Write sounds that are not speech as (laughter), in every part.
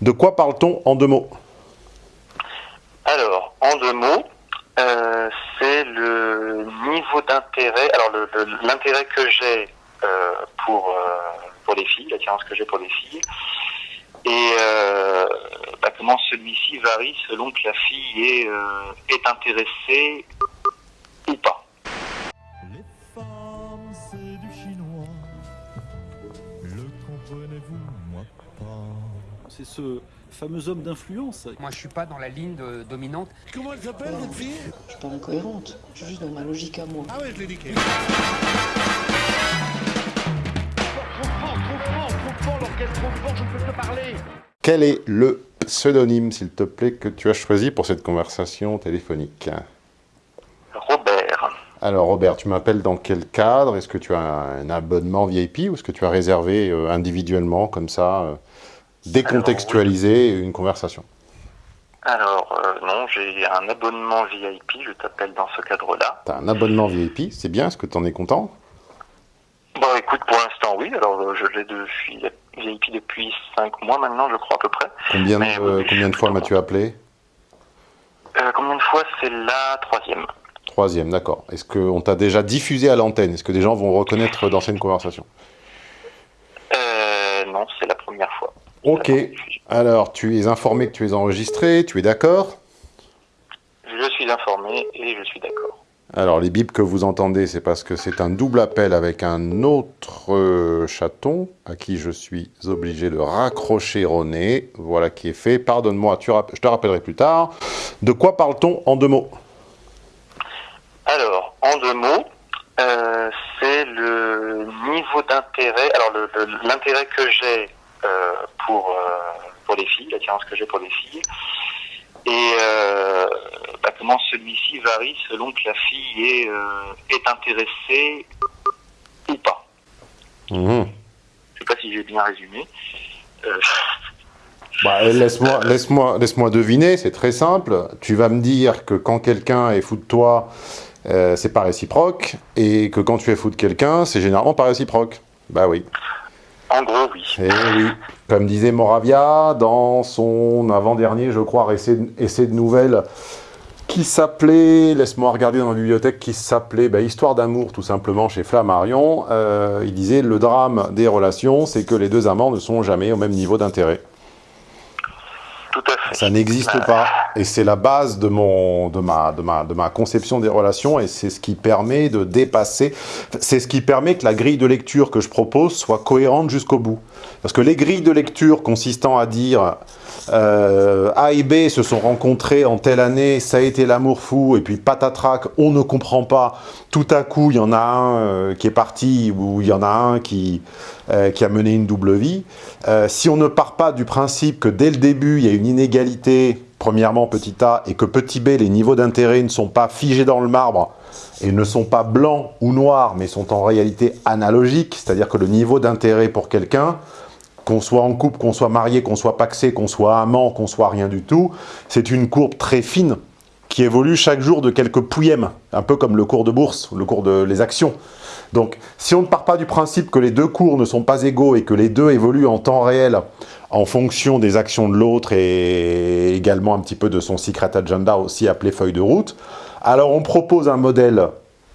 De quoi parle-t-on en deux mots Alors, en deux mots, euh, c'est le niveau d'intérêt, alors l'intérêt que j'ai euh, pour, euh, pour les filles, l'attirance que j'ai pour les filles, et bah, comment celui-ci varie selon que la fille est intéressée C'est ce fameux homme d'influence. Moi, je suis pas dans la ligne dominante. Comment elle s'appelle, cette fille? Je suis pas incohérente. Je suis juste dans ma logique à moi. Ah ouais, je l'ai dit. Quel est le pseudonyme, s'il te plaît, que tu as choisi pour cette conversation téléphonique? Robert. Alors Robert, tu m'appelles dans quel cadre? Est-ce que tu as un abonnement VIP ou est-ce que tu as réservé euh, individuellement, comme ça, euh, décontextualiser une conversation. Alors euh, non, j'ai un abonnement VIP, je t'appelle dans ce cadre-là. Tu as un abonnement VIP, c'est bien, est-ce que tu en es content? Bon écoute, pour l'instant oui, alors je l'ai de, je suis VIP depuis 5 mois maintenant, je crois à peu près. Combien, de, combien de fois m'as-tu appelé? Combien de fois? C'est la troisième. Troisième, d'accord. Est-ce qu'on t'a déjà diffusé à l'antenne? Est-ce que des gens vont reconnaître (laughs) d'anciennes conversations euh, Non, c'est la première fois. Ok. Alors, tu es informé que tu es enregistré, tu es d'accord? Je suis informé et je suis d'accord. Alors, les bips que vous entendez, c'est parce que c'est un double appel avec un autre euh, chaton à qui je suis obligé de raccrocher au nez. Voilà qui est fait. Pardonne-moi, je te rappellerai plus tard. De quoi parle-t-on en deux mots? Alors, en deux mots, euh, c'est le niveau d'intérêt, alors l'intérêt que j'ai pour, euh, pour les filles, l'attirance que j'ai pour les filles, et bah, comment celui-ci varie selon que la fille est, est intéressée ou pas. Mmh. Je sais pas si j'ai bien résumé. Bah, laisse-moi (laughs) laisse -moi, laisse -moi deviner, c'est très simple. Tu vas me dire que quand quelqu'un est fou de toi, euh, c'est pas réciproque, et que quand tu es fou de quelqu'un, c'est généralement pas réciproque. Bah oui. En gros, oui. Et eh oui. Comme disait Moravia dans son avant-dernier, je crois, essai, essai de nouvelles, qui s'appelait, laisse-moi regarder dans ma bibliothèque, qui s'appelait bah, Histoire d'amour, tout simplement, chez Flammarion. Euh, il disait, le drame des relations, c'est que les deux amants ne sont jamais au même niveau d'intérêt. Ça n'existe pas. Et c'est la base de, mon, de, ma, de, ma, de ma conception des relations et c'est ce qui permet de dépasser, c'est ce qui permet que la grille de lecture que je propose soit cohérente jusqu'au bout. Parce que les grilles de lecture consistant à dire euh, A et B se sont rencontrés en telle année, ça a été l'amour fou, et puis patatrac, on ne comprend pas. Tout à coup, il y en a un euh, qui est parti, ou il y en a un qui, euh, qui a mené une double vie. si on ne part pas du principe que dès le début, il y a une inégalité, premièrement petit a, et que petit b, les niveaux d'intérêt ne sont pas figés dans le marbre, et ne sont pas blancs ou noirs, mais sont en réalité analogiques, c'est-à-dire que le niveau d'intérêt pour quelqu'un, qu'on soit en couple, qu'on soit marié, qu'on soit paxé, qu'on soit amant, qu'on soit rien du tout, c'est une courbe très fine qui évolue chaque jour de quelques pouillèmes, un peu comme le cours de bourse, le cours de les actions. Donc, si on ne part pas du principe que les deux cours ne sont pas égaux et que les deux évoluent en temps réel en fonction des actions de l'autre et également un petit peu de son secret agenda aussi appelé feuille de route, alors on propose un modèle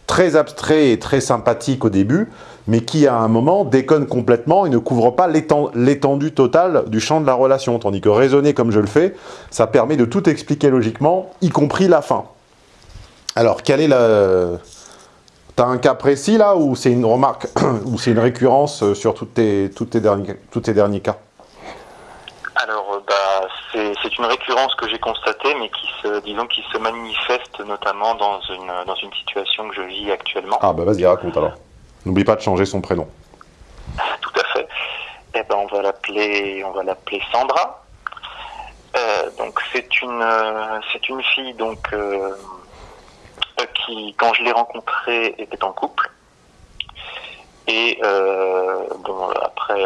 très abstrait et très sympathique au début, mais qui à un moment déconne complètement et ne couvre pas l'étendue totale du champ de la relation. Tandis que raisonner comme je le fais, ça permet de tout expliquer logiquement, y compris la fin. Alors, quel est le... T'as un cas précis là, ou c'est une remarque, (coughs) ou c'est une récurrence sur toutes tes, toutes tes, derniers, tous tes derniers cas? Alors, euh, bah, c'est une récurrence que j'ai constatée, mais qui se, disons, qui se manifeste notamment dans une, dans une situation que je vis actuellement. Ah bah vas-y, raconte alors. N'oublie pas de changer son prénom. Tout à fait. Eh ben, on va l'appeler, on va l'appeler Sandra. Euh, donc c'est une, euh, c'est une fille donc euh, qui, quand je l'ai rencontrée, était en couple. Et après,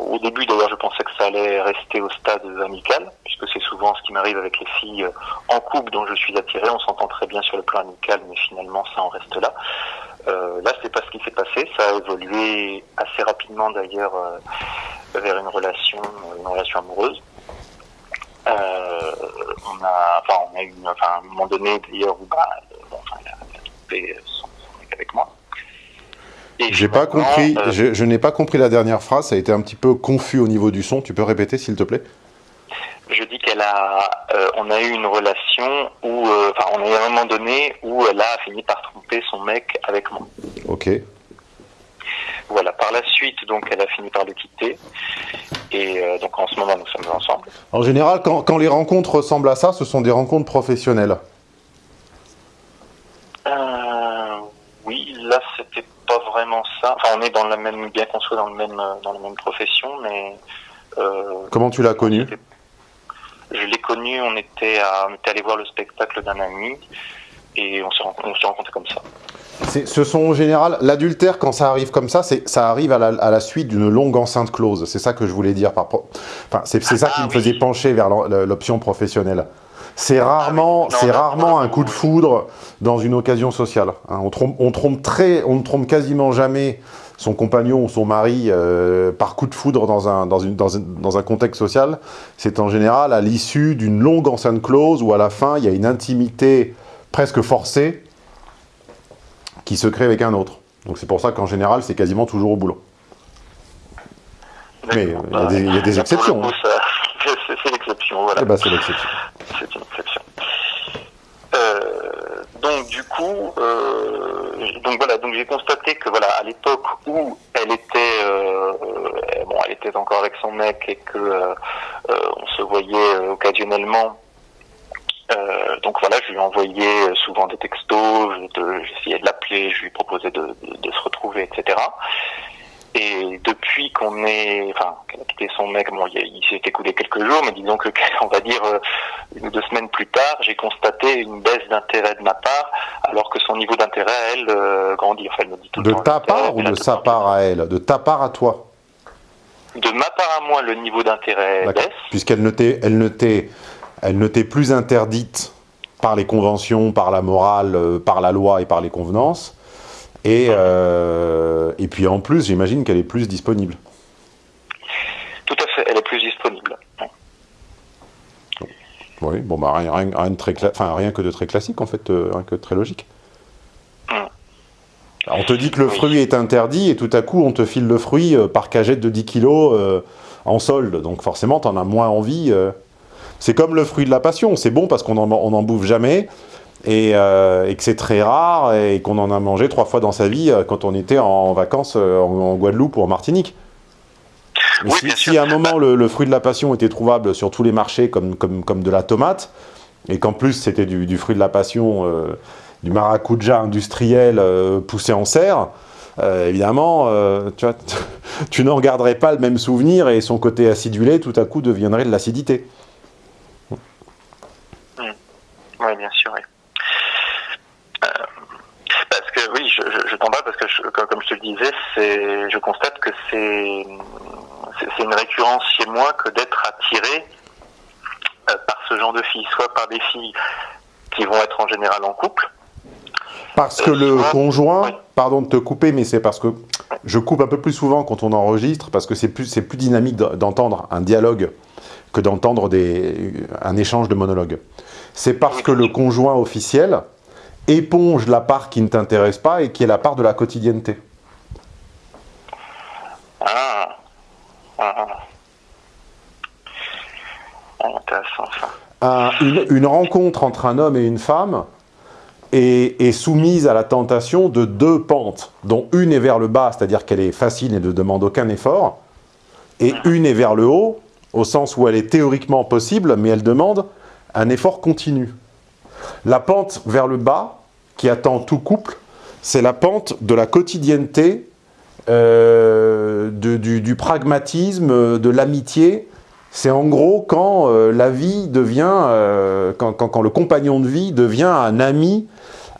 au début d'ailleurs, je pensais que ça allait rester au stade amical, puisque c'est souvent ce qui m'arrive avec les filles en couple dont je suis attiré. On s'entend très bien sur le plan amical, mais finalement, ça en reste là. Euh, là, c'est pas ce qui s'est passé. Ça a évolué assez rapidement d'ailleurs euh, vers une relation, une relation amoureuse. Euh, on a, enfin, on a eu, enfin, à un moment donné d'ailleurs où bah, bon, enfin, il a, trompé son, son mec avec moi. J'ai pas compris, euh, je, je n'ai pas compris la dernière phrase, ça a été un petit peu confus au niveau du son. Tu peux répéter s'il te plaît? Je dis qu'elle a, euh, on a eu une relation où, euh, enfin, on a eu un moment donné où elle a fini par tromper son mec avec moi. Ok. Voilà. Par la suite, donc, elle a fini par le quitter. Et euh, donc, en ce moment, nous sommes ensemble. En général, quand, quand les rencontres ressemblent à ça, ce sont des rencontres professionnelles. Euh, oui, là, c'était pas vraiment ça. Enfin, on est dans la même, bien qu'on soit dans le même, dans la même profession, mais Comment tu l'as connu je l'ai connu. On était, à, on était allé voir le spectacle d'un ami. Et on s'est rencontrés, comme ça. Ce sont en général, l'adultère, quand ça arrive comme ça, ça arrive à la, à la suite d'une longue enceinte close. C'est ça que je voulais dire. Par, enfin, c'est ça qui Ah, me oui. faisait pencher vers l'option professionnelle. C'est rarement, Ah. Non, c'est rarement un coup de foudre dans une occasion sociale. hein. on, trompe, on, trompe très, on ne trompe quasiment jamais son compagnon ou son mari euh, par coup de foudre dans un, dans une, dans un, dans un contexte social. C'est en général à l'issue d'une longue enceinte close où à la fin, il y a une intimité presque forcée qui se crée avec un autre. Donc c'est pour ça qu'en général, c'est quasiment toujours au boulot. Mais, euh, il y a des- il y a des là, pour exceptions, coup, hein. c'est l'exception, voilà. Eh ben, c'est l'exception. C'est une exception. Euh, donc du coup, euh, donc voilà, donc j'ai constaté que voilà, à l'époque où elle était, euh, bon, elle était encore avec son mec et que euh, on se voyait occasionnellement. euh, donc voilà, je lui envoyais souvent des textos, j'essayais de l'appeler, je lui proposais de- de se retrouver, etc. Et depuis qu'on est, enfin, qu'elle a quitté son mec, bon, il, s'est écoulé quelques jours, mais disons que, (laughs) on va dire, euh, une ou deux semaines plus tard, j'ai constaté une baisse d'intérêt de ma part, alors que son niveau d'intérêt, à elle, euh, grandit. Enfin, elle me dit tout De le temps. ta part ou de sa part à elle? De ta part à toi? De ma part à moi, le niveau d'intérêt baisse. Puisqu'elle ne t'est elle ne t'est- elle ne t'est plus interdite par les conventions, par la morale, euh, par la loi et par les convenances. Et, euh, et puis en plus, j'imagine qu'elle est plus disponible. Tout à fait, elle est plus disponible. Oui, bon, bah rien, rien, rien de très enfin, rien que de très classique en fait, euh, rien que de très logique. Mm. Alors, on te dit que le Oui. fruit est interdit et tout à coup on te file le fruit euh, par cagette de 10 kilos euh, en solde. Donc forcément, tu en as moins envie. C'est comme le fruit de la passion. C'est bon parce qu'on en, on en bouffe jamais et, euh, et que c'est très rare et qu'on en a mangé trois fois dans sa vie euh, quand on était en vacances euh, en, en Guadeloupe ou en Martinique. Oui, si, à un moment le, le fruit de la passion était trouvable sur tous les marchés comme, comme, comme de la tomate, et qu'en plus c'était du, du fruit de la passion, euh, du maracuja industriel euh, poussé en serre, euh, évidemment, tu, vois, (laughs) tu n'en garderais pas le même souvenir et son côté acidulé tout à coup deviendrait de l'acidité. Oui, bien sûr, oui. Euh, parce que oui, je, je, je t'en parle parce que, je- comme, je te le disais, c'est, je constate que c'est, une récurrence chez moi que d'être attiré euh, par ce genre de filles, soit par des filles qui vont être en général en couple. Parce que Euh, le souvent- conjoint, oui. pardon de te couper, mais c'est parce que je coupe un peu plus souvent quand on enregistre, parce que c'est plus, c'est plus dynamique d'entendre un dialogue que d'entendre des, un échange de monologues. C'est parce que le conjoint officiel éponge la part qui ne t'intéresse pas et qui est la part de la quotidienneté. Ah, ah, ah. Intéressant ça. Un- une, une rencontre entre un homme et une femme est, est soumise à la tentation de deux pentes, dont une est vers le bas, c'est-à-dire qu'elle est facile et ne demande aucun effort, et une est vers le haut, au sens où elle est théoriquement possible, mais elle demande un effort continu. La pente vers le bas, qui attend tout couple, c'est la pente de la quotidienneté, euh, de- du, du pragmatisme, de l'amitié. C'est en gros quand euh, la vie devient, euh, quand, quand- quand le compagnon de vie devient un ami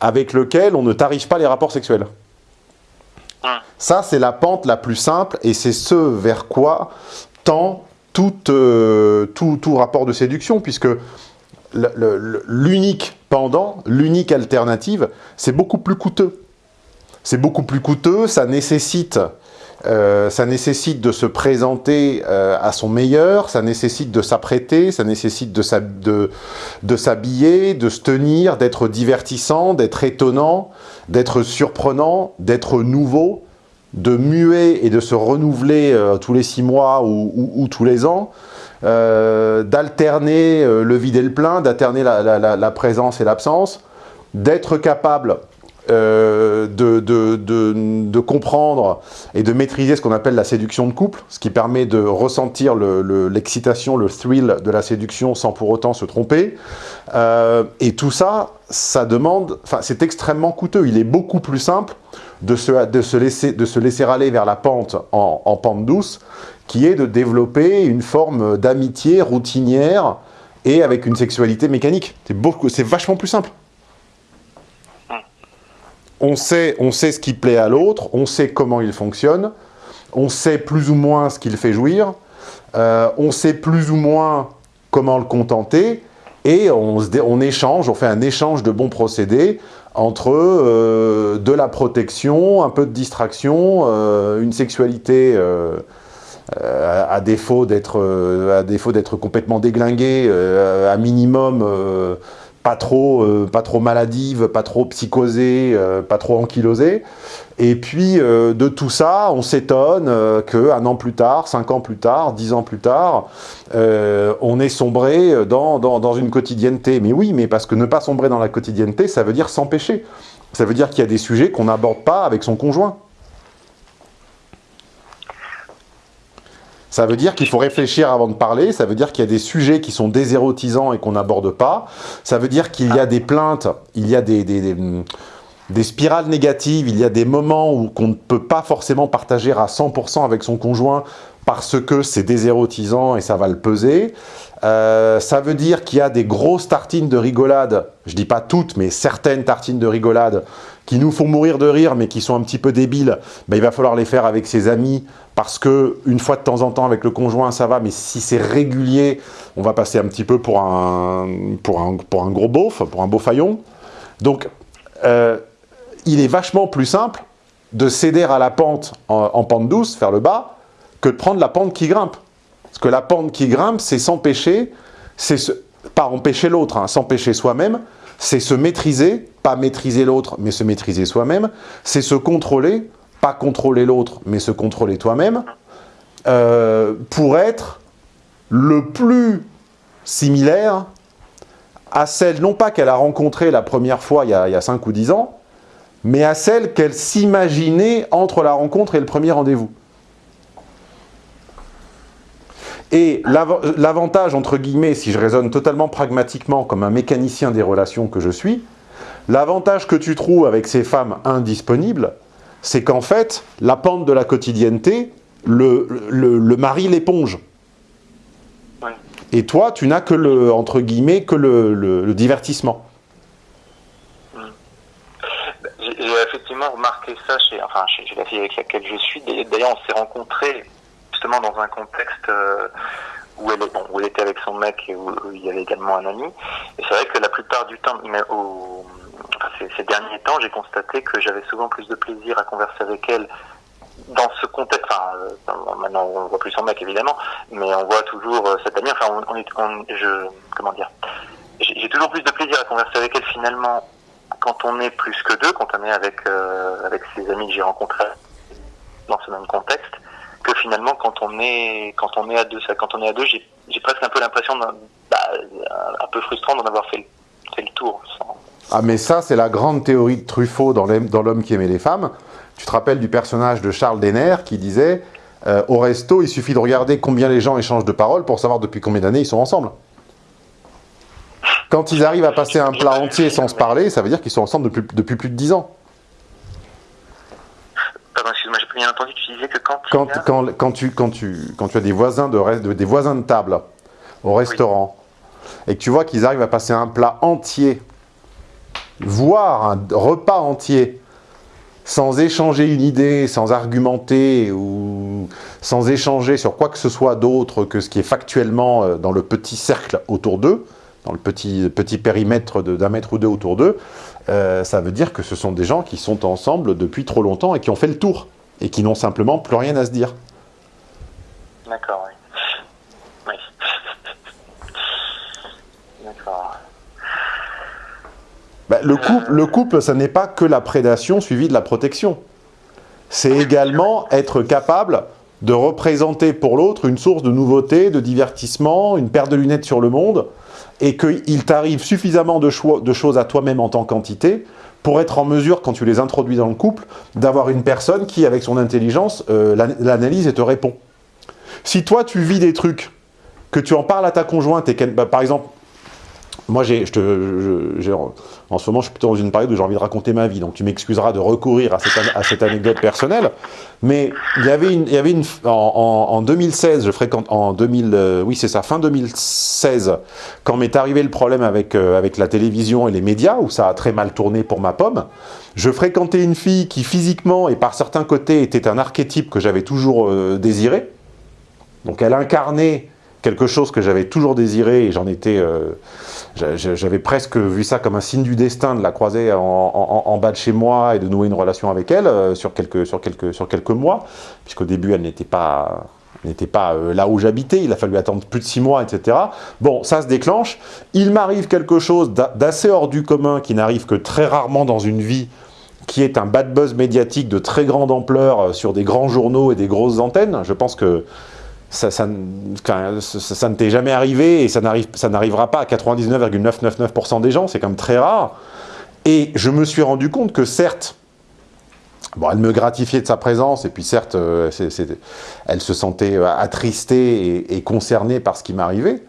avec lequel on ne tariffe pas les rapports sexuels. Hum. Ça, c'est la pente la plus simple et c'est ce vers quoi tend tout, tout, tout rapport de séduction, puisque l'unique pendant, l'unique alternative, c'est beaucoup plus coûteux. c'est beaucoup plus coûteux, ça nécessite, euh, ça nécessite de se présenter euh, à son meilleur, ça nécessite de s'apprêter, ça nécessite de s'habiller, de, se tenir, d'être divertissant, d'être étonnant, d'être surprenant, d'être nouveau, de muer et de se renouveler euh, tous les six mois ou, tous les ans, euh, d'alterner euh, le vide et le plein, d'alterner la, présence et l'absence, d'être capable de, de, comprendre et de maîtriser ce qu'on appelle la séduction de couple, ce qui permet de ressentir l'excitation, le, thrill de la séduction sans pour autant se tromper. et tout ça, ça demande, enfin c'est extrêmement coûteux, il est beaucoup plus simple de se, de se, laisser, de se laisser aller vers la pente en, pente douce, qui est de développer une forme d'amitié routinière et avec une sexualité mécanique. C'est vachement plus simple. On sait, on sait ce qui plaît à l'autre, on sait comment il fonctionne, on sait plus ou moins ce qu'il fait jouir, euh, on sait plus ou moins comment le contenter, et on, on échange, on fait un échange de bons procédés entre euh, de la protection, un peu de distraction, euh, une sexualité euh, à défaut d'être complètement déglinguée, à minimum pas trop, euh, pas trop maladive, pas trop psychosée, euh, pas trop ankylosée. Et puis, euh, de tout ça, on s'étonne qu'un an plus tard, cinq ans plus tard, dix ans plus tard, on est sombré dans, une quotidienneté. Mais oui, mais parce que ne pas sombrer dans la quotidienneté, ça veut dire s'empêcher. Ça veut dire qu'il y a des sujets qu'on n'aborde pas avec son conjoint. Ça veut dire qu'il faut réfléchir avant de parler, ça veut dire qu'il y a des sujets qui sont désérotisants et qu'on n'aborde pas, ça veut dire qu'il y a des plaintes, il y a des, des, spirales négatives, il y a des moments où qu'on ne peut pas forcément partager à 100% avec son conjoint parce que c'est désérotisant et ça va le peser. Euh, ça veut dire qu'il y a des grosses tartines de rigolade, je dis pas toutes, mais certaines tartines de rigolade qui nous font mourir de rire, mais qui sont un petit peu débiles, ben, il va falloir les faire avec ses amis, parce que une fois de temps en temps avec le conjoint, ça va, mais si c'est régulier, on va passer un petit peu pour un, pour un, pour un gros beauf, pour un beau faillon. Donc, euh, il est vachement plus simple de céder à la pente en, pente douce, faire le bas, que de prendre la pente qui grimpe. Parce que la pente qui grimpe, c'est s'empêcher, c'est pas empêcher l'autre, hein, s'empêcher soi-même, c'est se maîtriser, pas maîtriser l'autre, mais se maîtriser soi-même, c'est se contrôler, pas contrôler l'autre, mais se contrôler toi-même, euh, pour être le plus similaire à celle, non pas qu'elle a rencontrée la première fois il y, a, il y a 5 ou 10 ans, mais à celle qu'elle s'imaginait entre la rencontre et le premier rendez-vous. Et l'avantage, entre guillemets, si je raisonne totalement pragmatiquement comme un mécanicien des relations que je suis, l'avantage que tu trouves avec ces femmes indisponibles, c'est qu'en fait, la pente de la quotidienneté, le, le, mari l'éponge. Et toi, tu n'as que le, entre guillemets, que le, divertissement. Hmm. J'ai effectivement remarqué ça chez, enfin, chez, la fille avec laquelle je suis. D'ailleurs, on s'est rencontrés justement dans un contexte euh, où, elle, bon, où elle était avec son mec et où, il y avait également un ami. Et c'est vrai que la plupart du temps, au, ces, derniers temps, j'ai constaté que j'avais souvent plus de plaisir à converser avec elle dans ce contexte, enfin, euh, maintenant on voit plus son mec évidemment, mais on voit toujours euh, cette amie, enfin, on, on, je, comment dire, j'ai toujours plus de plaisir à converser avec elle finalement quand on est plus que deux, quand on est avec euh, avec ses amis que j'ai rencontrés dans ce même contexte, que finalement quand on est quand on est à deux, ça, quand on est à deux, j'ai presque un peu l'impression, bah, un peu frustrant d'en avoir fait, fait le tour. Sans, ah mais ça, c'est la grande théorie de Truffaut dans L'homme qui aimait les femmes. Tu te rappelles du personnage de Charles Denner qui disait euh, Au resto, il suffit de regarder combien les gens échangent de paroles pour savoir depuis combien d'années ils sont ensemble. » Quand ils arrivent à passer un plat entier sans se parler, ça veut dire qu'ils sont ensemble depuis, depuis plus de 10 ans. Pardon, excuse-moi, j'ai bien entendu, tu disais que quand... Quand, quand, quand, tu, quand, tu, quand tu as des voisins de, des voisins de table au restaurant, et que tu vois qu'ils arrivent à passer un plat entier voir un repas entier sans échanger une idée, sans argumenter ou sans échanger sur quoi que ce soit d'autre que ce qui est factuellement euh, dans le petit cercle autour d'eux, dans le petit, petit périmètre d'un mètre ou deux autour d'eux, euh, ça veut dire que ce sont des gens qui sont ensemble depuis trop longtemps et qui ont fait le tour, et qui n'ont simplement plus rien à se dire. D'accord. Bah, le, couple, le couple, ça n'est pas que la prédation suivie de la protection. C'est également être capable de représenter pour l'autre une source de nouveauté, de divertissement, une paire de lunettes sur le monde, et qu'il t'arrive suffisamment de, cho- de choses à toi-même en tant qu'entité pour être en mesure, quand tu les introduis dans le couple, d'avoir une personne qui, avec son intelligence, euh, l'an- l'analyse et te répond. Si toi, tu vis des trucs, que tu en parles à ta conjointe, et qu'elle, bah, par exemple, moi, en ce moment, je suis plutôt dans une période où j'ai envie de raconter ma vie, donc tu m'excuseras de recourir à cette, anecdote personnelle. Mais il y avait une, il y avait une en, en- en 2016, je fréquente en 2000, euh, oui c'est ça, fin 2016, quand m'est arrivé le problème avec euh, avec la télévision et les médias, où ça a très mal tourné pour ma pomme. Je fréquentais une fille qui physiquement et par certains côtés était un archétype que j'avais toujours euh, désiré. Donc elle incarnait quelque chose que j'avais toujours désiré et j'en étais, j'avais presque vu ça comme un signe du destin de la croiser en, bas de chez moi et de nouer une relation avec elle euh, sur quelques, sur quelques, sur quelques mois, puisqu'au début elle n'était pas, n'était pas euh, là où j'habitais, il a fallu attendre plus de six mois, etc. Bon, ça se déclenche, il m'arrive quelque chose d'a- d'assez hors du commun qui n'arrive que très rarement dans une vie, qui est un bad buzz médiatique de très grande ampleur euh, sur des grands journaux et des grosses antennes. Je pense que ça, ne t'est jamais arrivé et ça n'arrive- ça n'arrivera pas à 99,999% des gens, c'est quand même très rare. Et je me suis rendu compte que certes, bon, elle me gratifiait de sa présence et puis certes, elle se sentait attristée et, concernée par ce qui m'arrivait,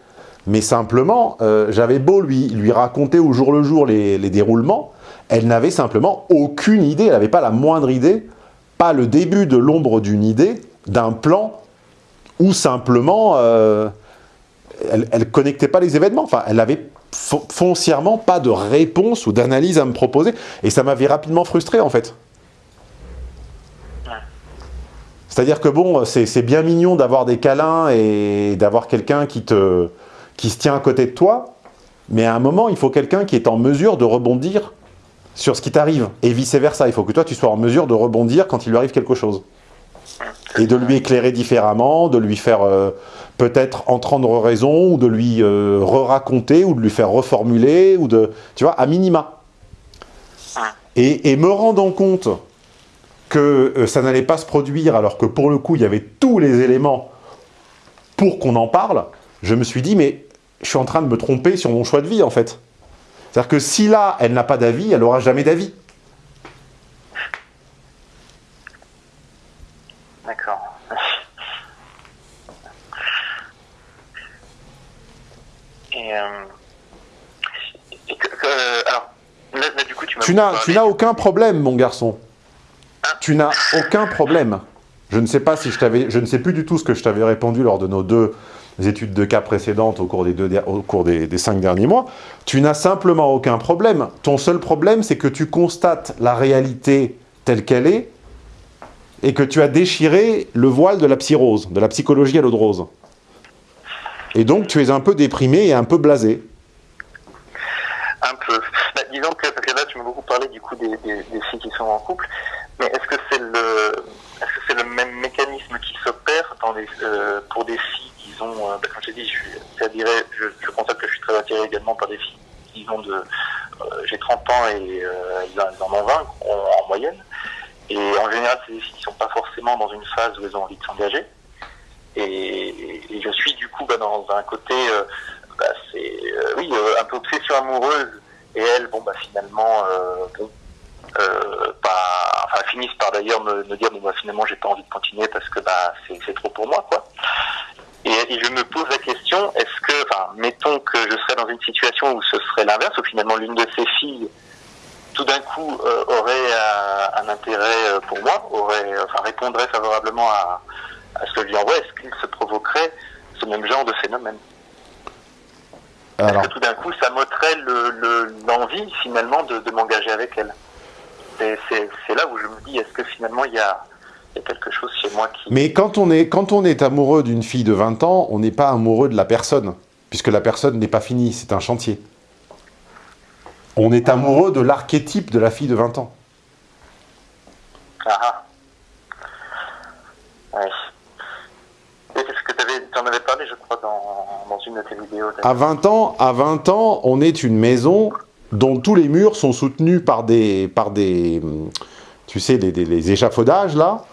mais simplement, j'avais beau lui, lui raconter au jour le jour les déroulements, elle n'avait simplement aucune idée, elle n'avait pas la moindre idée, pas le début de l'ombre d'une idée, d'un plan ou simplement, euh, elle, elle connectait pas les événements. Enfin, elle avait fon- foncièrement pas de réponse ou d'analyse à me proposer. Et ça m'avait rapidement frustré, en fait. C'est-à-dire que bon, c'est c'est bien mignon d'avoir des câlins et d'avoir quelqu'un qui, te, qui se tient à côté de toi, mais à un moment, il faut quelqu'un qui est en mesure de rebondir sur ce qui t'arrive. Et vice-versa, il faut que toi, tu sois en mesure de rebondir quand il lui arrive quelque chose et de lui éclairer différemment, de lui faire euh, peut-être entendre raison, ou de lui euh, re-raconter, ou de lui faire reformuler, ou de, tu vois, à minima. Et, me rendant compte que euh, ça n'allait pas se produire, alors que pour le coup, il y avait tous les éléments pour qu'on en parle, je me suis dit, mais je suis en train de me tromper sur mon choix de vie, en fait. C'est-à-dire que si là, elle n'a pas d'avis, elle n'aura jamais d'avis. D'accord. Et, euh, et que, que- alors, là, là, du coup, tu n'as, tu n'as aucun problème, mon garçon. Tu n'as aucun problème. Je ne sais pas si je t'avais, je ne sais plus du tout ce que je t'avais répondu lors de nos deux études de cas précédentes au cours des, deux, der- au cours des, des cinq derniers mois. Tu n'as simplement aucun problème. Ton seul problème, c'est que tu constates la réalité telle qu'elle est et que tu as déchiré le voile de la psyrose, de la psychologie à l'eau de rose. Et donc, tu es un peu déprimé et un peu blasé. Un peu. Bah, disons que, parce que là, tu m'as beaucoup parlé du coup des, filles qui sont en couple, mais est-ce que c'est le, que c'est le même mécanisme qui s'opère euh, pour des filles, disons, euh, bah, comme je dit, je, c'est-à-dire, je, constate que je suis très attiré également par des filles, disons, de, euh, j'ai 30 ans et euh, elles, en- ont 20 en, en moyenne, et en général, des filles qui sont pas forcément dans une phase où elles ont envie de s'engager, et, je suis du coup bah, dans un côté, euh, bah, euh, oui, euh, un peu obsession amoureuse, et elles, bah, finalement, finissent par d'ailleurs me, dire, bon, bah, finalement, j'ai pas envie de continuer parce que, c'est, trop pour moi. Et, je me pose la question, est-ce que, mettons que je serais dans une situation où ce serait l'inverse, où finalement l'une de ces filles, tout d'un coup, euh, aurait euh, un intérêt euh, pour moi, aurait, enfin, répondrait favorablement à, à ce que je lui envoie, est-ce qu'il se provoquerait ce même genre de phénomène? Alors, Est-ce que tout d'un coup, ça m'ôterait le- le- l'envie, finalement, de, de m'engager avec elle? C'est c'est là où je me dis, est-ce que finalement, il y a, il y a quelque chose chez moi qui... Mais quand on est, quand on est amoureux d'une fille de 20 ans, on n'est pas amoureux de la personne, puisque la personne n'est pas finie, c'est un chantier. On est amoureux de l'archétype de la fille de 20 ans. Ah ah. Ouais. Et c'est ce que tu en avais parlé, je crois, dans, dans une de tes vidéos. À 20 ans, à 20 ans, on est une maison dont tous les murs sont soutenus par des, par des tu sais, les, les échafaudages, là,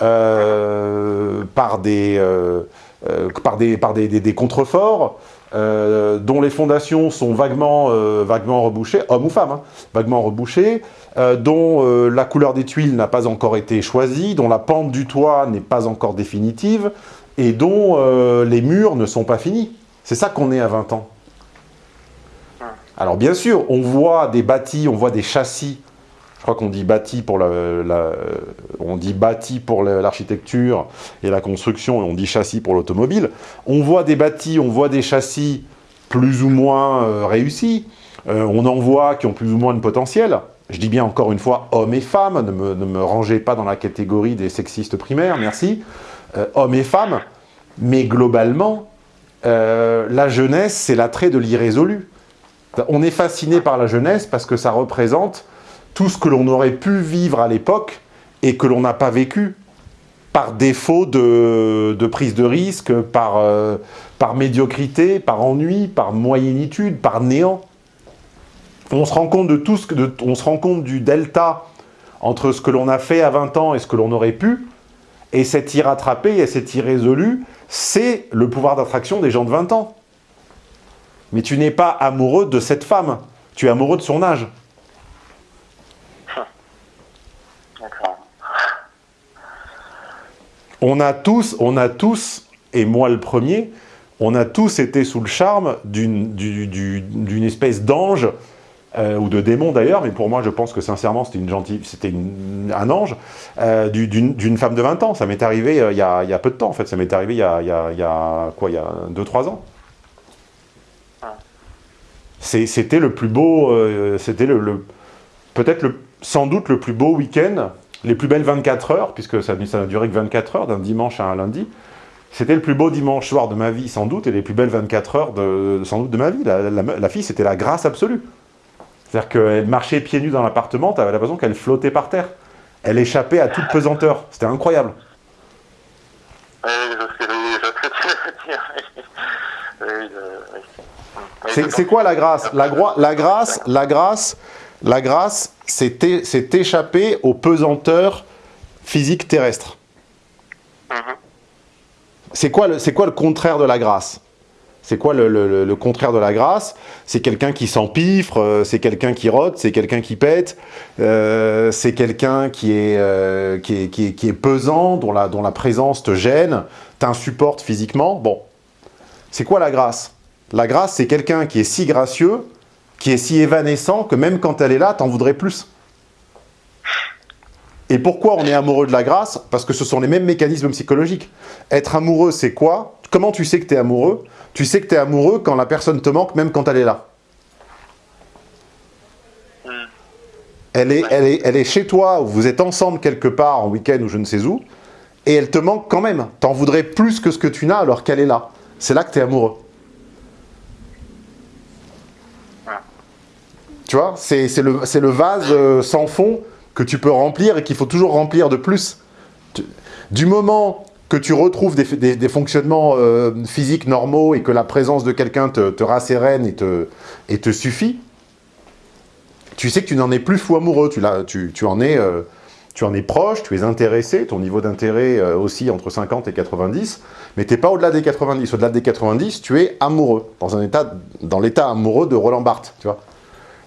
euh, par des, euh, euh, par des, par des, des, contreforts, euh, dont les fondations sont vaguement, euh, vaguement rebouchées, hommes ou femmes, hein, vaguement rebouchées, euh, dont la couleur des tuiles n'a pas encore été choisie, dont la pente du toit n'est pas encore définitive, et dont les murs ne sont pas finis. C'est ça qu'on est à 20 ans. Alors bien sûr, on voit des bâtis, on voit des châssis crois qu'on dit bâti pour la, on dit bâti pour l'architecture et la construction, et on dit châssis pour l'automobile. On voit des bâtis, on voit des châssis plus ou moins euh, réussis. Euh, on en voit qui ont plus ou moins de potentiel. Je dis bien encore une fois hommes et femmes, ne me, ne rangez pas dans la catégorie des sexistes primaires, merci. Euh, hommes et femmes, mais globalement, la jeunesse, c'est l'attrait de l'irrésolu. On est fasciné par la jeunesse parce que ça représente tout ce que l'on aurait pu vivre à l'époque et que l'on n'a pas vécu par défaut de, prise de risque, par, euh, par médiocrité, par ennui, par moyennitude, par néant. On se rend compte on se rend compte du delta entre ce que l'on a fait à 20 ans et ce que l'on aurait pu, et cet irrattrapé et cet irrésolu, c'est le pouvoir d'attraction des gens de 20 ans. Mais tu n'es pas amoureux de cette femme, tu es amoureux de son âge. On a tous, on a tous, et moi le premier, on a tous été sous le charme d'une espèce d'ange, euh, ou de démon d'ailleurs, mais pour moi je pense que sincèrement c'était une gentille, c'était un ange, euh, d'une femme de 20 ans. Ça m'est arrivé euh, il, y a, il, y a, peu de temps en fait, ça m'est arrivé il y a, il y a, il y a quoi, il y a 2-3 ans. C'était le plus beau, c'était le, le peut-être sans doute le plus beau week-end les plus belles 24 heures, puisque ça, ça n'a duré que 24 heures, d'un dimanche à un lundi, c'était le plus beau dimanche soir de ma vie, sans doute, et les plus belles 24 heures, de, sans doute, de ma vie. La, la, la fille, c'était la grâce absolue. C'est-à-dire qu'elle marchait pieds nus dans l'appartement, tu avais l'impression qu'elle flottait par terre. Elle échappait à toute pesanteur. C'était incroyable. C'est quoi la grâce? La, la grâce, la grâce, la grâce, c'est échapper aux pesanteurs physiques terrestres. Mm -hmm. C'est quoi, le, quoi le contraire de la grâce? C'est quoi le, le, le, contraire de la grâce? C'est quelqu'un qui s'empiffre, euh, c'est quelqu'un qui rote, c'est quelqu'un qui pète, euh, c'est quelqu'un qui, euh, qui, est, qui, est, qui est pesant, dont la, dont la présence te gêne, t'insupporte physiquement. Bon, c'est quoi la grâce? La grâce, c'est quelqu'un qui est si gracieux qui est si évanescent que même quand elle est là, t'en voudrais plus. Et pourquoi on est amoureux de la grâce? Parce que ce sont les mêmes mécanismes psychologiques. Être amoureux, c'est quoi? Comment tu sais que tu es amoureux? Tu sais que tu es amoureux quand la personne te manque, même quand elle est là. Elle est, elle, est, elle est chez toi, ou vous êtes ensemble quelque part en week-end ou je ne sais où, et elle te manque quand même. T'en voudrais plus que ce que tu n'as alors qu'elle est là. C'est là que tu es amoureux. C'est le, vase euh, sans fond que tu peux remplir et qu'il faut toujours remplir de plus. Du moment que tu retrouves des, fonctionnements euh, physiques normaux et que la présence de quelqu'un te, rassérène et te, suffit, tu sais que tu n'en es plus fou amoureux, tu, euh, en es proche, tu es intéressé, ton niveau d'intérêt aussi entre 50 et 90, mais tu n'es pas au-delà des 90. Au-delà des 90, tu es amoureux, dans l'état amoureux de Roland Barthes, tu vois.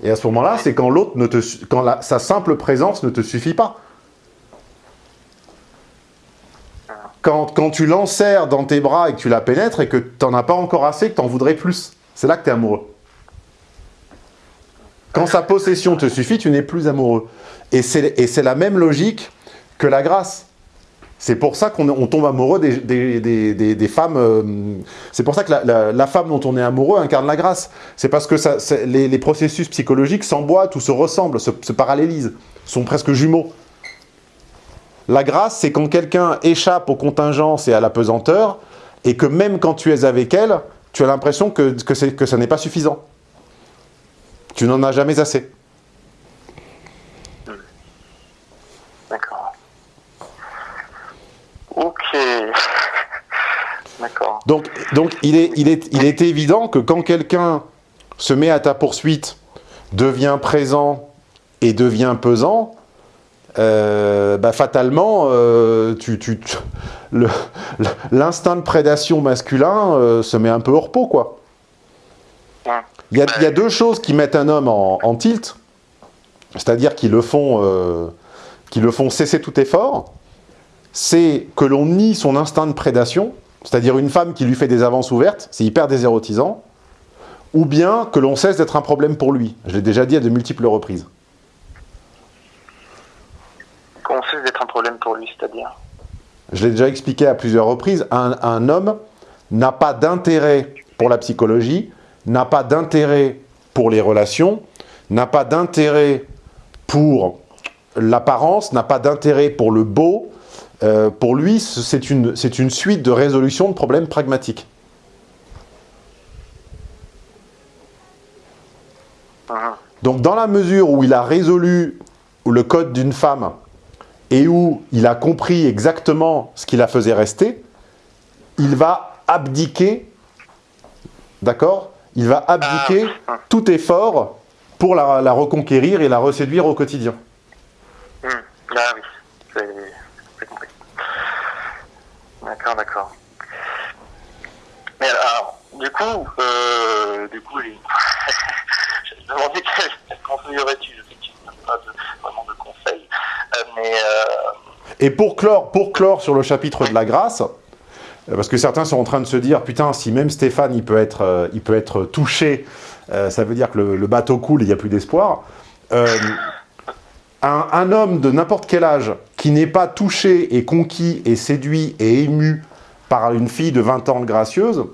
Et à ce moment-là, c'est quand l'autre ne te, quand la, sa simple présence ne te suffit pas. Quand, quand tu l'enserres dans tes bras et que tu la pénètres et que tu n'en as pas encore assez, que tu en voudrais plus, c'est là que tu es amoureux. Quand sa possession te suffit, tu n'es plus amoureux. Et c'est la même logique que la grâce. C'est pour ça qu'on tombe amoureux des, des, des, femmes. Euh, c'est pour ça que la, la, la, femme dont on est amoureux incarne la grâce. C'est parce que ça, les, les, processus psychologiques s'emboîtent ou se ressemblent, se, se, parallélisent, sont presque jumeaux. La grâce, c'est quand quelqu'un échappe aux contingences et à la pesanteur, et que même quand tu es avec elle, tu as l'impression que, que, que ça n'est pas suffisant. Tu n'en as jamais assez. D'accord. Ok. (laughs) D'accord. Donc, donc il, est, il, est, il est évident que quand quelqu'un se met à ta poursuite, devient présent et devient pesant, euh, bah, fatalement, euh, tu, tu, l'instinct de prédation masculin euh, se met un peu au repos, quoi. Il y, a, il y a deux choses qui mettent un homme en, en tilt, c'est-à-dire qui le font, qui le font cesser tout effort, c'est que l'on nie son instinct de prédation, c'est-à-dire une femme qui lui fait des avances ouvertes, c'est hyper désérotisant, ou bien que l'on cesse d'être un problème pour lui. Je l'ai déjà dit à de multiples reprises. Qu'on cesse d'être un problème pour lui, c'est-à-dire Je l'ai déjà expliqué à plusieurs reprises, un, un homme n'a pas d'intérêt pour la psychologie, n'a pas d'intérêt pour les relations, n'a pas d'intérêt pour l'apparence, n'a pas d'intérêt pour le beau. Euh, pour lui, c'est une, une suite de résolution de problèmes pragmatiques. Donc dans la mesure où il a résolu le code d'une femme et où il a compris exactement ce qui la faisait rester, il va abdiquer, d'accord? Il va abdiquer tout effort pour la, la, reconquérir et la reséduire au quotidien. Mmh. Ah oui. D'accord, d'accord. Mais alors, du coup, euh, du coup, (laughs) je me demandais quel conseil aurais-tu Je sais que tu n'as pas de, vraiment de conseils, euh, mais... Euh... Et pour clore, pour sur le chapitre de la grâce, parce que certains sont en train de se dire, putain, si même Stéphane, il peut être, euh, il peut être touché, euh, ça veut dire que le, le bateau coule et il n'y a plus d'espoir. Un, homme de n'importe quel âge qui n'est pas touché et conquis et séduit et ému par une fille de 20 ans gracieuse,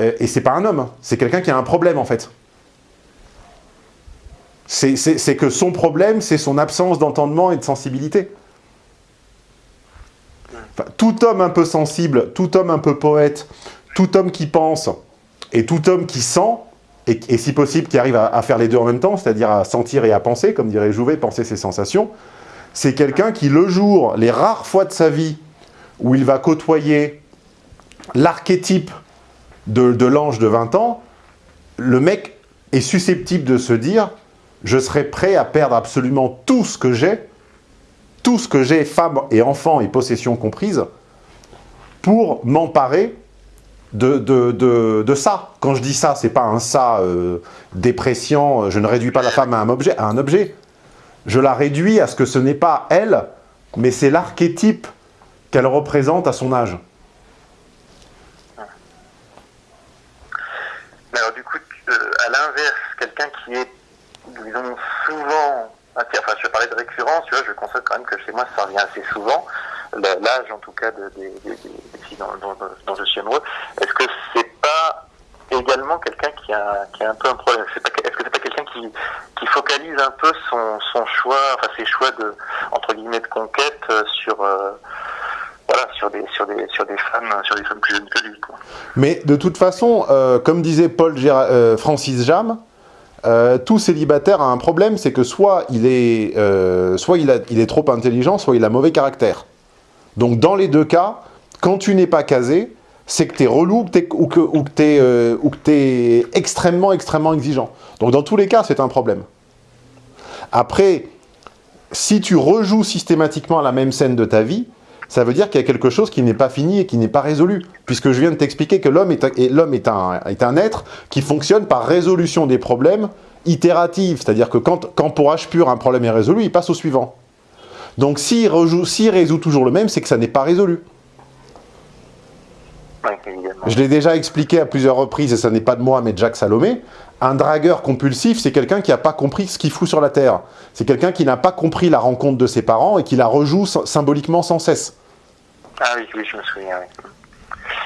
euh, et c'est pas un homme, c'est quelqu'un qui a un problème en fait. C'est que son problème, c'est son absence d'entendement et de sensibilité. Tout homme un peu sensible, tout homme un peu poète, tout homme qui pense et tout homme qui sent, et, si possible qui arrive à, faire les deux en même temps, c'est-à-dire à sentir et à penser, comme dirait Jouvet, penser ses sensations, c'est quelqu'un qui, le jour, les rares fois de sa vie où il va côtoyer l'archétype de, l'ange de 20 ans, le mec est susceptible de se dire « je serai prêt à perdre absolument tout ce que j'ai, tout ce que j'ai, femme et enfant et possession comprises, pour m'emparer de, de, de, ça. Quand je dis ça, c'est pas un ça euh, dépréciant, je ne réduis pas la femme à un objet, à un objet. Je la réduis à ce que ce n'est pas elle, mais c'est l'archétype qu'elle représente à son âge. Alors du coup, euh, à l'inverse, quelqu'un qui est, disons, souvent... Enfin, je parlais de récurrence, tu vois, je constate quand même que chez moi, ça revient assez souvent. L'âge, en tout cas, de, de, de, des filles dont, je suis amoureux. Est-ce que c'est pas également quelqu'un qui a, un peu un problème? Est-ce que c'est pas quelqu'un qui, focalise un peu son, choix, enfin ses choix de, entre guillemets, de conquête sur... Euh, voilà, sur des, sur, des, sur des femmes sur des femmes plus jeunes que lui. Mais de toute façon, euh, comme disait Paul euh, Francis Jam, euh, tout célibataire a un problème, c'est que soit il est, euh, soit il est trop intelligent, soit il a mauvais caractère. Donc dans les deux cas, quand tu n'es pas casé, c'est que tu es relou ou que, ou tu es, euh, extrêmement, extrêmement exigeant. Donc dans tous les cas, c'est un problème. Après, si tu rejoues systématiquement la même scène de ta vie, ça veut dire qu'il y a quelque chose qui n'est pas fini et qui n'est pas résolu. Puisque je viens de t'expliquer que l'homme est, est, un, est un être qui fonctionne par résolution des problèmes itérative. C'est-à-dire que quand, quand pour H pur un problème est résolu, il passe au suivant. Donc s'il si résout toujours le même, c'est que ça n'est pas résolu. Je l'ai déjà expliqué à plusieurs reprises, et ça n'est pas de moi, mais de Jacques Salomé. Un dragueur compulsif, c'est quelqu'un qui n'a pas compris ce qu'il fout sur la Terre. C'est quelqu'un qui n'a pas compris la rencontre de ses parents et qui la rejoue symboliquement sans cesse. Ah oui, oui, je me souviens, oui.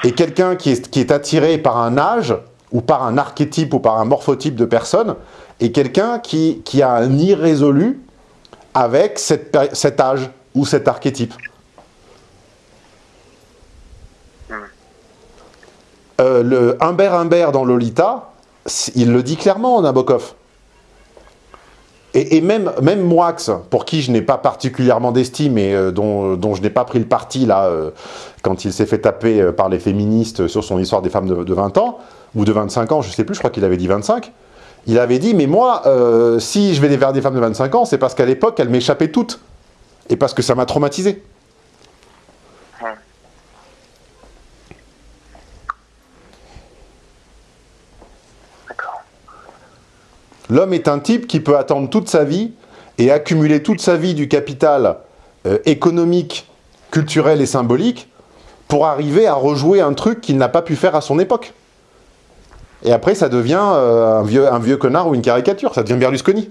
Et quelqu'un qui est, qui est attiré par un âge, ou par un archétype, ou par un morphotype de personne, et quelqu'un qui, qui a un irrésolu avec cette, cet âge ou cet archétype. Euh, le Humbert Humbert dans Lolita, il le dit clairement, Nabokov. Et, et même, même Moix, pour qui je n'ai pas particulièrement d'estime et euh, dont, dont je n'ai pas pris le parti là, euh, quand il s'est fait taper par les féministes sur son histoire des femmes de, de 20 ans, ou de 25 ans, je sais plus, je crois qu'il avait dit 25, il avait dit, mais moi, euh, si je vais vers des femmes de 25 ans, c'est parce qu'à l'époque, elles m'échappaient toutes. Et parce que ça m'a traumatisé. L'homme est un type qui peut attendre toute sa vie et accumuler toute sa vie du capital euh, économique, culturel et symbolique pour arriver à rejouer un truc qu'il n'a pas pu faire à son époque. Et après, ça devient euh, un, vieux, connard ou une caricature, ça devient Berlusconi.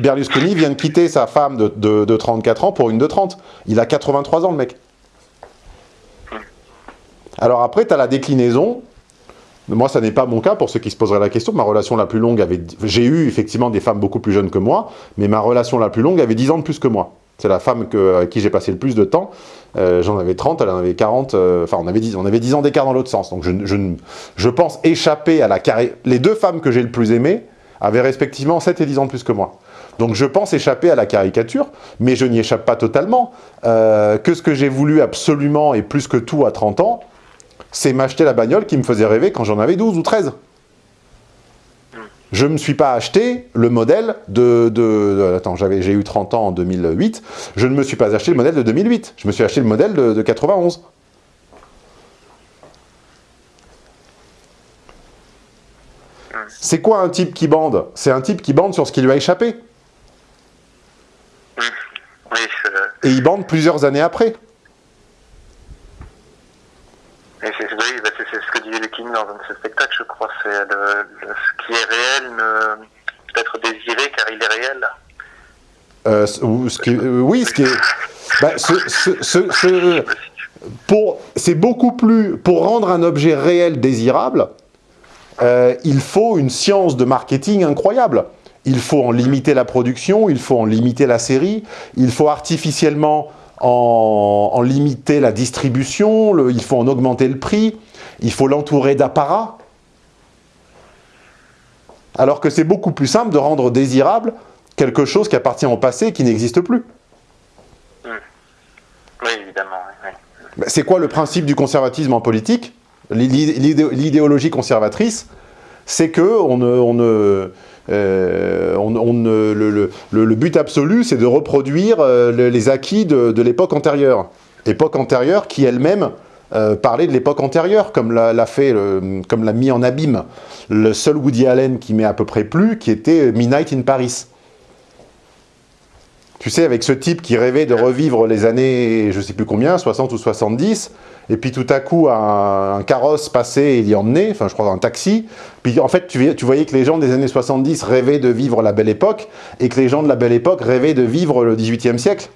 Berlusconi vient de quitter sa femme de 34 ans pour une de 30. Il a 83 ans, le mec. Alors après, tu as la déclinaison. Moi, ça n'est pas mon cas, pour ceux qui se poseraient la question. Ma relation la plus longue avait... J'ai eu effectivement des femmes beaucoup plus jeunes que moi, mais ma relation la plus longue avait 10 ans de plus que moi. C'est la femme que, avec qui j'ai passé le plus de temps. Euh, J'en avais 30, elle en avait 40. euh, Enfin, on, avait 10, on avait 10 ans d'écart dans l'autre sens. Donc, je, pense échapper à la carré... Les deux femmes que j'ai le plus aimées avaient respectivement 7 et 10 ans de plus que moi. Donc, je pense échapper à la caricature, mais je n'y échappe pas totalement. Euh, que ce que j'ai voulu absolument et plus que tout à 30 ans, c'est m'acheter la bagnole qui me faisait rêver quand j'en avais 12 ou 13. Je ne me suis pas acheté le modèle de... de- de- attends, j'ai eu 30 ans en 2008. Je ne me suis pas acheté le modèle de 2008. Je me suis acheté le modèle de, de 91. C'est quoi un type qui bande? C'est un type qui bande sur ce qui lui a échappé. Oui, Et il bande plusieurs années après. c'est oui, bah, ce que disait le King dans ses spectacles, je crois. C'est le, le- ce qui est réel peut être désiré car il est réel. Euh, euh, oui, ce qui est... bah, pour, c'est beaucoup plus... Pour rendre un objet réel désirable, euh, il faut une science de marketing incroyable. Il faut en limiter la production, il faut en limiter la série, il faut artificiellement en, limiter la distribution, il faut en augmenter le prix, il faut l'entourer d'apparats. Alors que c'est beaucoup plus simple de rendre désirable quelque chose qui appartient au passé et qui n'existe plus. Oui, évidemment. oui, oui. Ben, C'est quoi le principe du conservatisme en politique? L'idé- l'idé- L'idéologie conservatrice, c'est que on on euh, on- le, le- le- le but absolu, c'est de reproduire euh, le- les acquis de, de l'époque antérieure. Époque antérieure qui elle-même euh, parlait de l'époque antérieure, comme l'a fait, le- comme l'a mis en abîme le seul Woody Allen qui m'est à peu près plu, qui était Midnight in Paris. Tu sais, avec ce type qui rêvait de revivre les années, je sais plus combien, 60 ou 70, et puis tout à coup, un, carrosse passait et l'y emmenait, enfin je crois un taxi, puis en fait, tu, voyais- que les gens des années 70 rêvaient de vivre la belle époque, et que les gens de la belle époque rêvaient de vivre le 18e siècle,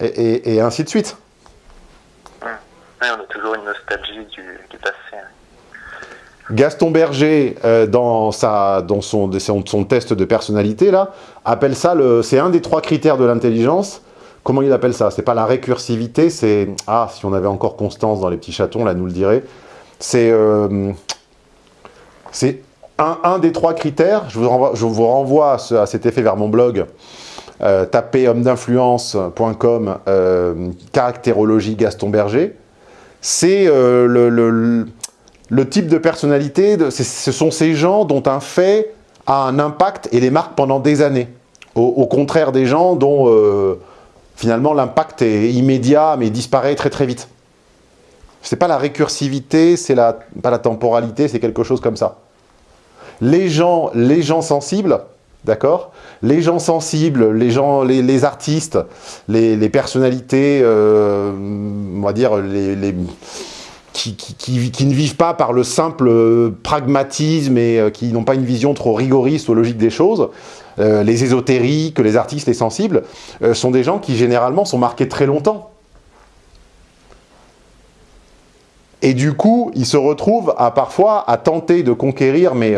et ainsi de suite. On a toujours une nostalgie du, passé. hein. Gaston Berger, euh, dans, sa, dans son, son, son test de personnalité, là, appelle ça, c'est un des trois critères de l'intelligence. Comment il appelle ça? C'est pas la récursivité, c'est... Ah, si on avait encore Constance dans les petits chatons, là, nous le dirait. C'est... euh, c'est un, un des trois critères. Je vous renvoie, je vous renvoie à, ce- à cet effet vers mon blog. Euh, tapez homme-d'influence.com, euh, caractérologie Gaston Berger. C'est euh, le- le- le type de personnalité, ce sont ces gens dont un fait a un impact et les marque pendant des années. Au, au contraire des gens dont euh, finalement l'impact est immédiat mais disparaît très très vite. C'est pas la récursivité, c'est la, pas la temporalité, c'est quelque chose comme ça. Les gens, les gens sensibles, d'accord? Les gens sensibles, les, gens, les, artistes, les, personnalités, euh, on va dire qui, ne vivent pas par le simple euh, pragmatisme et euh, qui n'ont pas une vision trop rigoriste ou logique des choses, les ésotériques, les artistes, les sensibles, sont des gens qui généralement sont marqués très longtemps. Et du coup, ils se retrouvent à parfois à tenter de conquérir, mais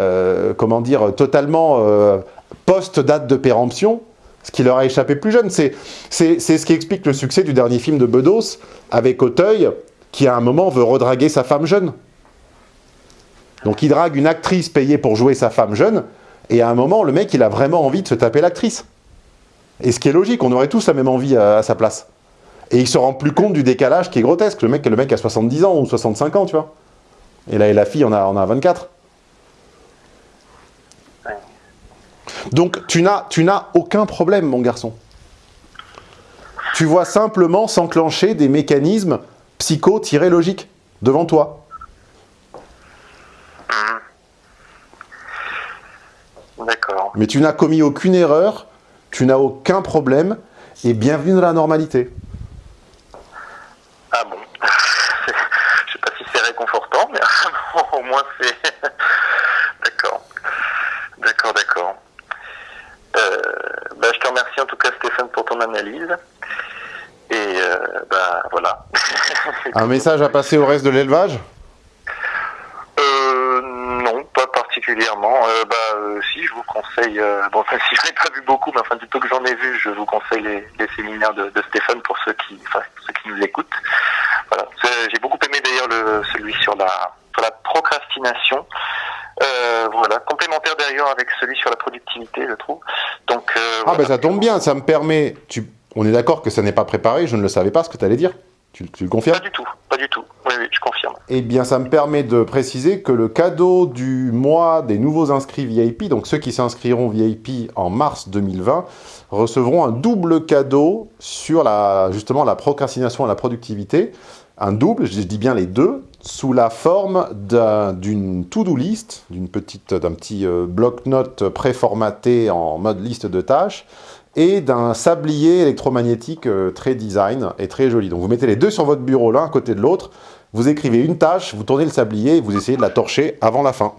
euh, comment dire, totalement euh, post-date de péremption, ce qui leur a échappé plus jeune. C'est ce qui explique le succès du dernier film de Bedos avec Auteuil, qui à un moment veut redraguer sa femme jeune. Donc il drague une actrice payée pour jouer sa femme jeune, et à un moment, le mec, il a vraiment envie de se taper l'actrice. Et ce qui est logique, on aurait tous la même envie à, à sa place. Et il se rend plus compte du décalage qui est grotesque. Le mec, le mec a 70 ans ou 65 ans, tu vois. Et là, et la fille, on a, on a 24. Ouais. Donc, tu n'as tu n'as aucun problème, mon garçon. Tu vois simplement s'enclencher des mécanismes psycho-logiques devant toi. D'accord. Mais tu n'as commis aucune erreur, tu n'as aucun problème, et bienvenue dans la normalité. Ah bon (laughs) Je sais pas si c'est réconfortant, mais (laughs) au moins c'est... (laughs) d'accord. D'accord, d'accord. Euh, bah, je te remercie en tout cas Stéphane pour ton analyse. Et euh, bah voilà. (laughs) Un message à passer au reste de l'élevage? Euh, non, pas particulièrement. Euh, bah, euh, si, je vous conseille. euh, bon, (laughs) enfin, si j'en ai pas vu beaucoup, mais enfin, du peu que j'en ai vu, je vous conseille les, les séminaires de, de Stéphane pour ceux qui, enfin, ceux qui nous écoutent. Voilà. J'ai beaucoup aimé d'ailleurs le celui sur la sur la procrastination. Euh, voilà, complémentaire d'ailleurs avec celui sur la productivité, je trouve. Donc. euh, Ah voilà. ben ça tombe bien, ça me permet... Tu... On est d'accord que ça n'est pas préparé, je ne le savais pas ce que tu allais dire. Tu, tu le confirmes? Pas du tout, pas du tout. Oui, oui, je confirme. Eh bien, ça me permet de préciser que le cadeau du mois des nouveaux inscrits VIP, donc ceux qui s'inscriront VIP en mars 2020, recevront un double cadeau sur la, justement la procrastination et la productivité. Un double, je dis bien les deux, sous la forme d'un- d'une to-do list, d'une petite, d'un petit euh, bloc-notes préformaté en mode liste de tâches, et d'un sablier électromagnétique euh, très design et très joli. Donc vous mettez les deux sur votre bureau l'un à côté de l'autre, vous écrivez une tâche, vous tournez le sablier et vous essayez de la torcher avant la fin.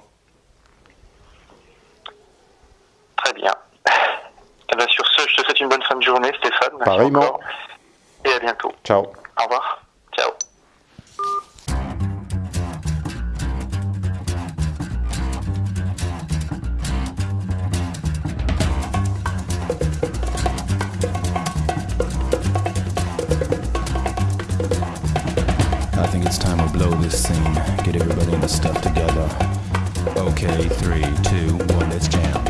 Très bien. Eh ben, sur ce, je te souhaite une bonne fin de journée, Stéphane. Pareillement. Et à bientôt. Ciao. Au revoir. last time we blow this scene. Get everybody in the stuff together. Okay, three, two, one, let's jam.